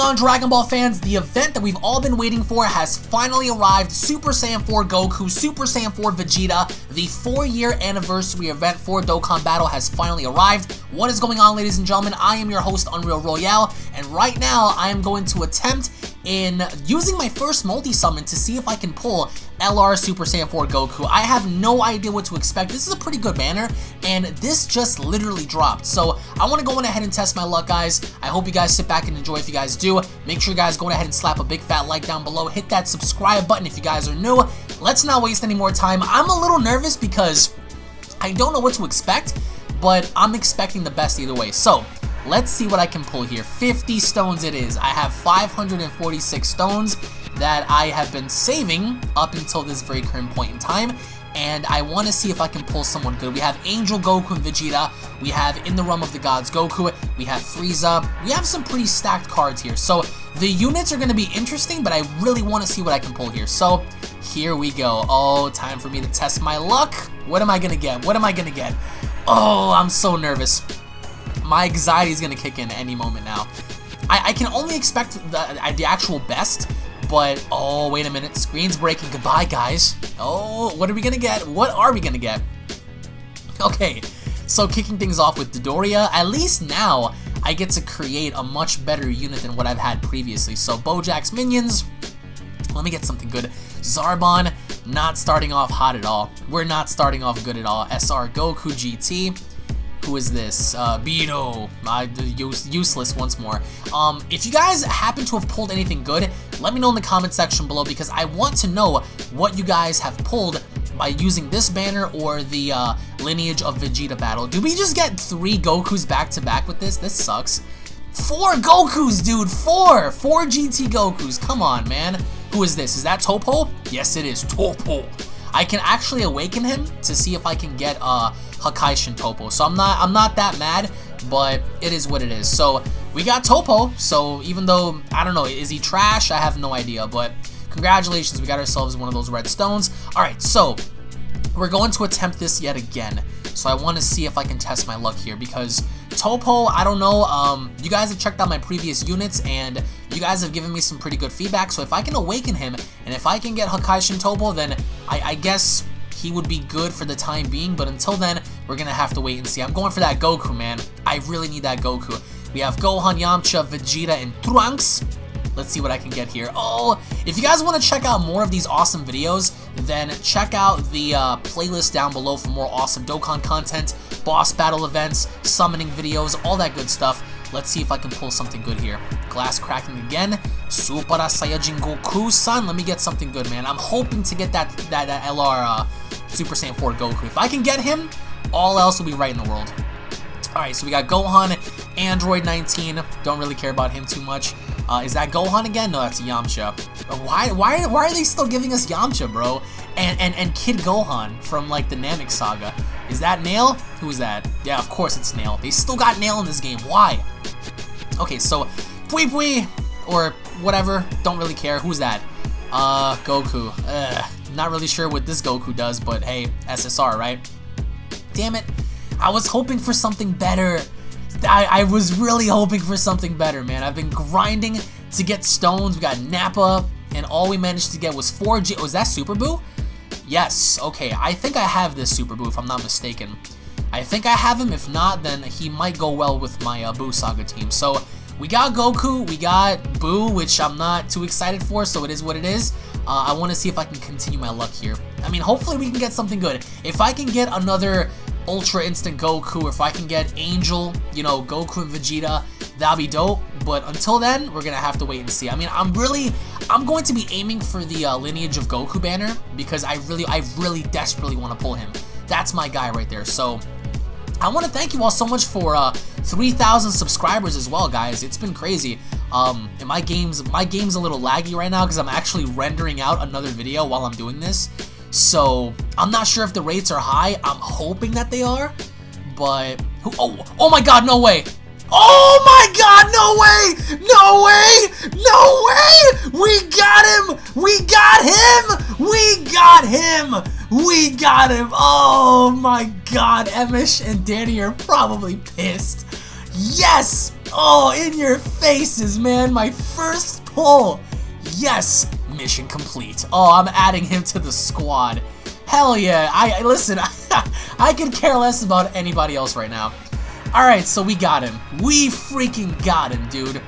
on, Dragon Ball fans? The event that we've all been waiting for has finally arrived. Super Saiyan 4 Goku, Super Saiyan 4 Vegeta, the four-year anniversary event for Dokkan Battle has finally arrived. What is going on, ladies and gentlemen? I am your host, Unreal Royale, and right now I am going to attempt in using my first multi-summon to see if I can pull LR Super Saiyan 4 Goku. I have no idea what to expect. This is a pretty good banner, and this just literally dropped. So I want to go on ahead and test my luck, guys. I hope you guys sit back and enjoy if you guys do. Make sure you guys go ahead and slap a big fat like down below. Hit that subscribe button if you guys are new. Let's not waste any more time. I'm a little nervous because I don't know what to expect, but I'm expecting the best either way. So Let's see what I can pull here. 50 stones it is. I have 546 stones that I have been saving up until this very current point in time. And I want to see if I can pull someone good. We have Angel Goku and Vegeta. We have In the Realm of the Gods Goku. We have Frieza. We have some pretty stacked cards here. So the units are going to be interesting, but I really want to see what I can pull here. So here we go. Oh, time for me to test my luck. What am I going to get? What am I going to get? Oh, I'm so nervous my anxiety is going to kick in any moment now. I, I can only expect the, the actual best, but oh, wait a minute. Screen's breaking. Goodbye, guys. Oh, what are we going to get? What are we going to get? Okay, so kicking things off with Dodoria, at least now I get to create a much better unit than what I've had previously. So Bojack's minions, let me get something good. Zarbon, not starting off hot at all. We're not starting off good at all. SR Goku GT, who is this? Uh, Beano. Uh, use, useless once more. Um, if you guys happen to have pulled anything good, let me know in the comment section below because I want to know what you guys have pulled by using this banner or the uh, Lineage of Vegeta battle. Do we just get three Gokus back to back with this? This sucks. Four Gokus, dude! Four! Four GT Gokus. Come on, man. Who is this? Is that Toppo? Yes, it is. Toppo. I can actually awaken him to see if I can get uh, Hakaishin Toppo. So I'm not I'm not that mad, but it is what it is. So we got Toppo. So even though I don't know, is he trash? I have no idea. But congratulations, we got ourselves one of those red stones. All right, so we're going to attempt this yet again. So I want to see if I can test my luck here because Toppo, I don't know, um, you guys have checked out my previous units and you guys have given me some pretty good feedback. So if I can awaken him and if I can get Hakaishin Toppo, then I, I guess he would be good for the time being, but until then, we're gonna have to wait and see. I'm going for that Goku, man. I really need that Goku. We have Gohan, Yamcha, Vegeta, and Trunks. Let's see what I can get here. Oh, if you guys want to check out more of these awesome videos, then check out the uh, playlist down below for more awesome Dokkan content, boss battle events, summoning videos, all that good stuff. Let's see if I can pull something good here. Glass cracking again. Super Saiyajin Goku-san. Let me get something good, man. I'm hoping to get that, that, that LR uh, Super Saiyan 4 Goku. If I can get him, all else will be right in the world. Alright, so we got Gohan, Android 19. Don't really care about him too much. Uh, is that Gohan again? No, that's Yamcha. Why, why, why are they still giving us Yamcha, bro? And, and, and Kid Gohan from, like, the Namek Saga. Is that Nail? Who is that? Yeah, of course it's Nail. They still got Nail in this game. Why? Okay, so Pui Pui, or whatever, don't really care. Who's that? Uh, Goku. Ugh, not really sure what this Goku does, but hey, SSR, right? Damn it. I was hoping for something better. I, I was really hoping for something better, man. I've been grinding to get stones. We got Nappa, and all we managed to get was 4G. Was that Super Buu? Yes, okay. I think I have this Super Buu, if I'm not mistaken. I think I have him. If not, then he might go well with my uh, Buu Saga team. So we got Goku, we got Buu, which I'm not too excited for, so it is what it is. Uh, I want to see if I can continue my luck here. I mean, hopefully we can get something good. If I can get another Ultra Instinct Goku, if I can get Angel, you know, Goku and Vegeta, that'll be dope. But until then, we're going to have to wait and see. I mean, I'm really, I'm going to be aiming for the uh, Lineage of Goku banner because I really, I really desperately want to pull him. That's my guy right there. So I want to thank you all so much for uh, 3,000 subscribers as well, guys. It's been crazy. Um, and my game's my game's a little laggy right now because I'm actually rendering out another video while I'm doing this. So I'm not sure if the rates are high. I'm hoping that they are, but oh oh my God, no way! Oh my god, no way! No way! No way! We got him! We got him! We got him! We got him! Oh my god, Emish and Danny are probably pissed. Yes! Oh, in your faces, man. My first pull. Yes, mission complete. Oh, I'm adding him to the squad. Hell yeah. I Listen, I could care less about anybody else right now. Alright, so we got him. We freaking got him, dude.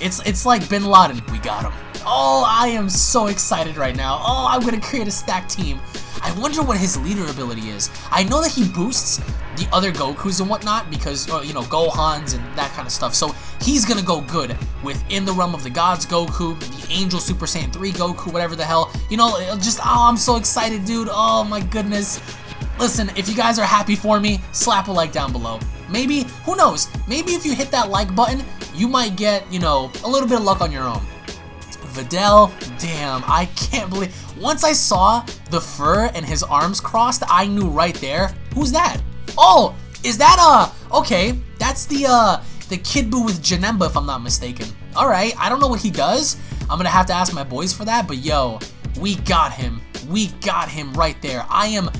It's, it's like Bin Laden. We got him. Oh, I am so excited right now. Oh, I'm going to create a stack team. I wonder what his leader ability is. I know that he boosts the other Gokus and whatnot because, uh, you know, Gohans and that kind of stuff. So he's going to go good within the realm of the Gods Goku, the Angel Super Saiyan 3 Goku, whatever the hell. You know, just, oh, I'm so excited, dude. Oh, my goodness. Listen, if you guys are happy for me, slap a like down below. Maybe, who knows, maybe if you hit that like button, you might get, you know, a little bit of luck on your own. Videl, damn, I can't believe. Once I saw the fur and his arms crossed, I knew right there. Who's that? Oh, is that, uh, okay, that's the, uh, the Kid with Janemba, if I'm not mistaken. Alright, I don't know what he does. I'm gonna have to ask my boys for that, but yo, we got him. We got him right there. I am...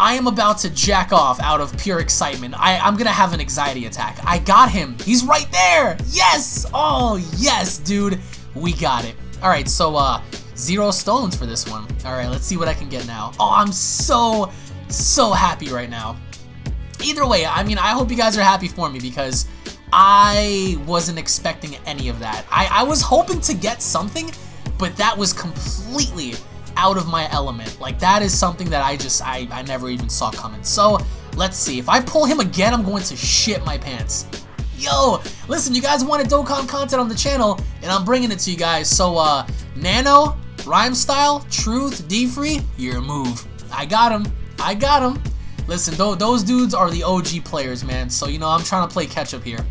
I am about to jack off out of pure excitement. I, I'm gonna have an anxiety attack. I got him. He's right there. Yes. Oh, yes, dude. We got it. All right, so uh, zero stones for this one. All right, let's see what I can get now. Oh, I'm so, so happy right now. Either way, I mean, I hope you guys are happy for me because I wasn't expecting any of that. I, I was hoping to get something, but that was completely out of my element. Like, that is something that I just, I, I never even saw coming. So, let's see. If I pull him again, I'm going to shit my pants. Yo, listen, you guys wanted Dokkan content on the channel, and I'm bringing it to you guys. So, uh, Nano, Rhyme Style, Truth, D-Free, your move. I got him. I got him. Listen, th those dudes are the OG players, man. So, you know, I'm trying to play catch-up here.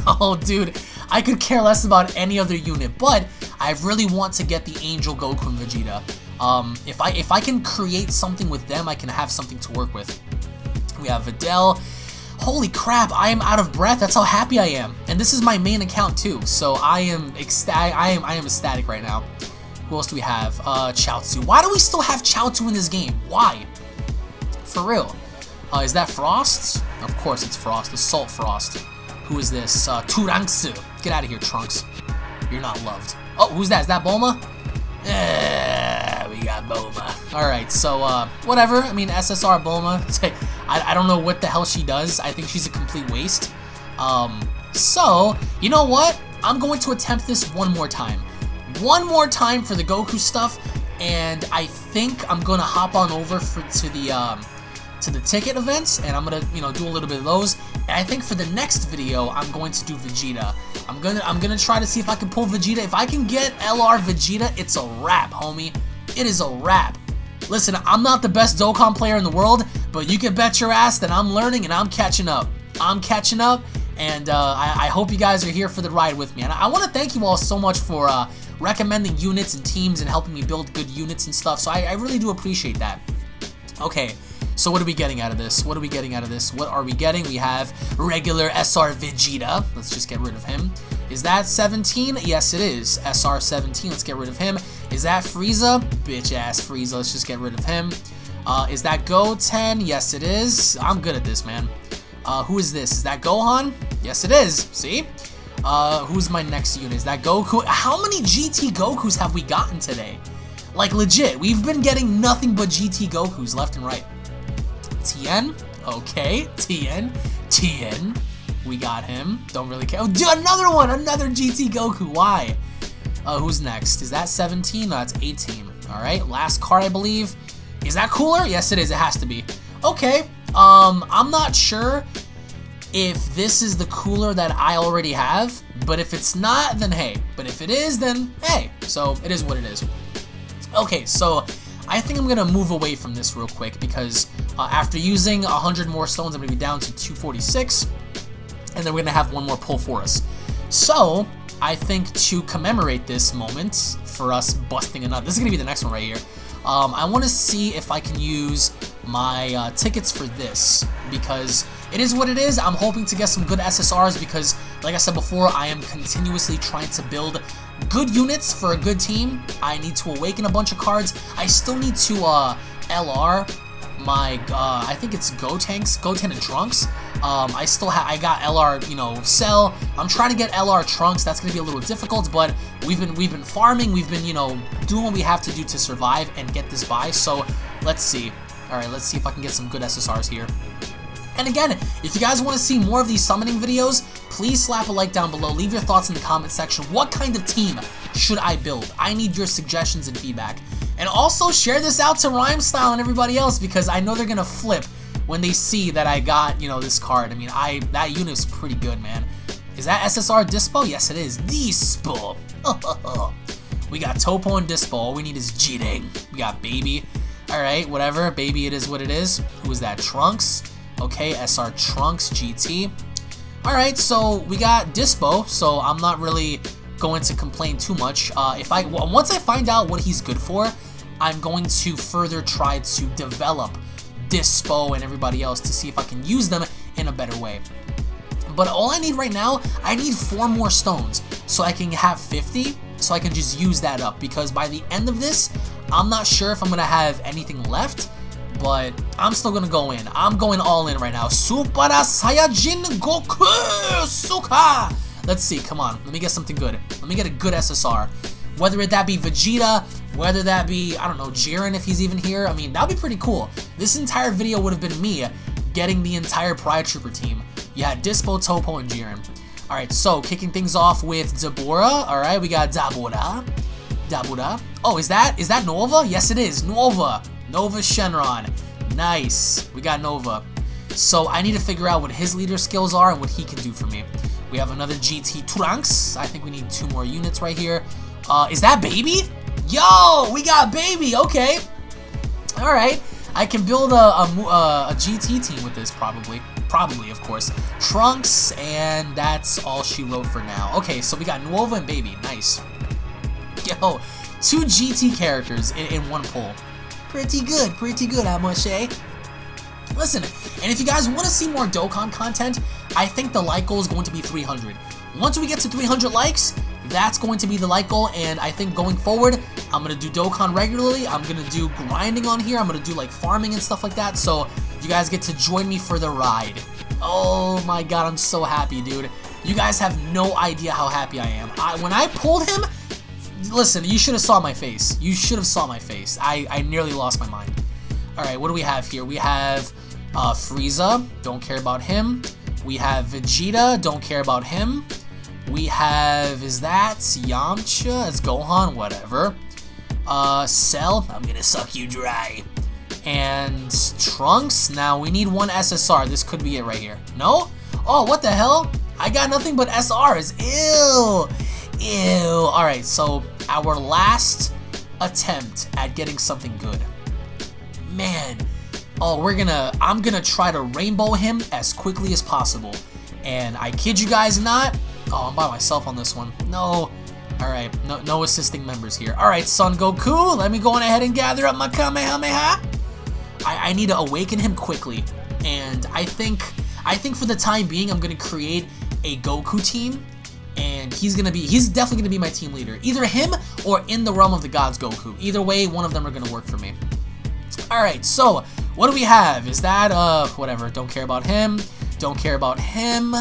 Oh, dude, I could care less about any other unit, but I really want to get the Angel Goku and Vegeta. Um, if I if I can create something with them, I can have something to work with. We have Videl, Holy crap, I am out of breath. That's how happy I am. And this is my main account too, so I am ecstatic. I am I am ecstatic right now. Who else do we have? Uh, Chaozu. Why do we still have Chaozu in this game? Why? For real. Uh, is that Frost? Of course it's Frost. The Salt Frost. Who is this? Uh, Turanksu. Get out of here, Trunks. You're not loved. Oh, who's that? Is that Bulma? Eh, we got Bulma. Alright, so, uh, whatever. I mean, SSR Bulma. I, I don't know what the hell she does. I think she's a complete waste. Um, so, you know what? I'm going to attempt this one more time. One more time for the Goku stuff, and I think I'm going to hop on over for, to the, um, to the ticket events, and I'm gonna, you know, do a little bit of those. And I think for the next video, I'm going to do Vegeta. I'm gonna, I'm gonna try to see if I can pull Vegeta. If I can get LR Vegeta, it's a wrap, homie. It is a wrap. Listen, I'm not the best Dokkan player in the world, but you can bet your ass that I'm learning and I'm catching up. I'm catching up, and uh, I, I, hope you guys are here for the ride with me. And I, I want to thank you all so much for uh, recommending units and teams and helping me build good units and stuff, so I, I really do appreciate that. Okay, so what are we getting out of this? What are we getting out of this? What are we getting? We have regular SR Vegeta. Let's just get rid of him. Is that 17? Yes, it is. SR 17. Let's get rid of him. Is that Frieza? Bitch ass Frieza. Let's just get rid of him. Uh, is that Goten? Yes, it is. I'm good at this, man. Uh, who is this? Is that Gohan? Yes, it is. See? Uh, who's my next unit? Is that Goku? How many GT Gokus have we gotten today? Like, legit, we've been getting nothing but GT Gokus left and right. Tien. Okay, Tien. Tien. We got him. Don't really care. Oh, do another one! Another GT Goku. Why? Uh, who's next? Is that 17? No, that's 18. Alright, last card, I believe. Is that cooler? Yes, it is. It has to be. Okay. Um, I'm not sure if this is the cooler that I already have, but if it's not, then hey. But if it is, then hey. So, it is what it is. Okay, so I think I'm going to move away from this real quick because uh, after using 100 more stones, I'm going to be down to 246. And then we're going to have one more pull for us. So, I think to commemorate this moment for us busting another, this is going to be the next one right here. Um, I want to see if I can use my uh, tickets for this because it is what it is. I'm hoping to get some good SSRs because, like I said before, I am continuously trying to build good units for a good team. I need to awaken a bunch of cards. I still need to uh, LR my, uh, I think it's Gotenks, Goten and Trunks. Um, I still have, I got LR, you know, Cell. I'm trying to get LR Trunks. That's gonna be a little difficult, but we've been, we've been farming. We've been, you know, doing what we have to do to survive and get this by. So let's see. All right, let's see if I can get some good SSRs here. And again, if you guys want to see more of these summoning videos, please slap a like down below. Leave your thoughts in the comment section. What kind of team should I build? I need your suggestions and feedback. And also share this out to Rhyme Style and everybody else because I know they're going to flip when they see that I got, you know, this card. I mean, I that unit is pretty good, man. Is that SSR Dyspo? Yes, it is. Dyspo. we got Toppo and Dyspo. All we need is Jiren. We got Baby. Alright, whatever. Baby, it is what it is. Who is that? Trunks. Okay, SR Trunks GT. Alright, so we got Dyspo, so I'm not really going to complain too much. Uh, if I Once I find out what he's good for, I'm going to further try to develop Dyspo and everybody else to see if I can use them in a better way. But all I need right now, I need four more stones so I can have 50 so I can just use that up because by the end of this, I'm not sure if I'm going to have anything left but I'm still gonna go in. I'm going all in right now. Super Saiyajin Goku Suka! Let's see, come on. Let me get something good. Let me get a good SSR. Whether it that be Vegeta, whether that be, I don't know, Jiren if he's even here. I mean, that'd be pretty cool. This entire video would have been me getting the entire Pride Trooper team. Yeah, Dyspo, Toppo, and Jiren. Alright, so kicking things off with Dabura. Alright, we got Dabura. Dabura. Oh, is that is that Nova? Yes, it is. Nova. Nova Shenron. Nice. We got Nova. So I need to figure out what his leader skills are and what he can do for me. We have another GT Trunks. I think we need two more units right here. Uh, is that Baby? Yo, we got Baby. Okay. All right. I can build a, a, a, GT team with this probably. Probably, of course. Trunks, and that's all she wrote for now. Okay, so we got Nova and Baby. Nice. Yo, two GT characters in, in one pull. Pretty good, pretty good, I must say. Listen, and if you guys want to see more Dokkan content, I think the like goal is going to be 300. Once we get to 300 likes, that's going to be the like goal, and I think going forward, I'm going to do Dokkan regularly, I'm going to do grinding on here, I'm going to do like farming and stuff like that, so you guys get to join me for the ride. Oh my god, I'm so happy, dude. You guys have no idea how happy I am. I, when I pulled him, listen, you should have saw my face. You should have saw my face. I, I nearly lost my mind. Alright, what do we have here? We have uh, Frieza. Don't care about him. We have Vegeta. Don't care about him. We have, is that Yamcha? It's Gohan, whatever. Uh, Cell. I'm gonna suck you dry. And Trunks. Now, we need one SSR. This could be it right here. No? Oh, what the hell? I got nothing but SRs. Ew. Ew. Alright, so our last attempt at getting something good. Man. Oh, we're gonna, I'm gonna try to rainbow him as quickly as possible. And I kid you guys not, oh, I'm by myself on this one. No. Alright, no, no assisting members here. Alright, Son Goku, let me go on ahead and gather up my Kamehameha. I, I need to awaken him quickly. And I think, I think for the time being, I'm gonna create a Goku team and he's gonna be he's definitely gonna be my team leader either him or in the realm of the gods Goku either way one of them are gonna work for me alright so what do we have? Is that uh whatever don't care about him don't care about him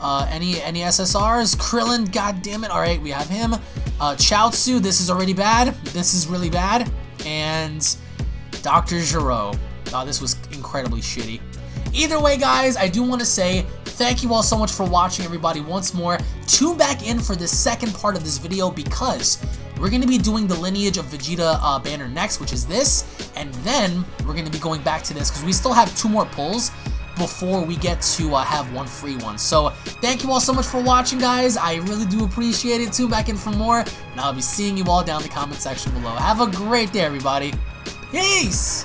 uh any any SSRs Krillin god damn it alright we have him. Uh Chaozu this is already bad this is really bad and Dr. Gero oh this was incredibly shitty. Either way guys I do want to say Thank you all so much for watching, everybody, once more. Tune back in for the second part of this video because we're going to be doing the lineage of Vegeta uh, banner next, which is this, and then we're going to be going back to this because we still have two more pulls before we get to uh, have one free one. So thank you all so much for watching, guys. I really do appreciate it. Tune back in for more, and I'll be seeing you all down in the comment section below. Have a great day, everybody. Peace!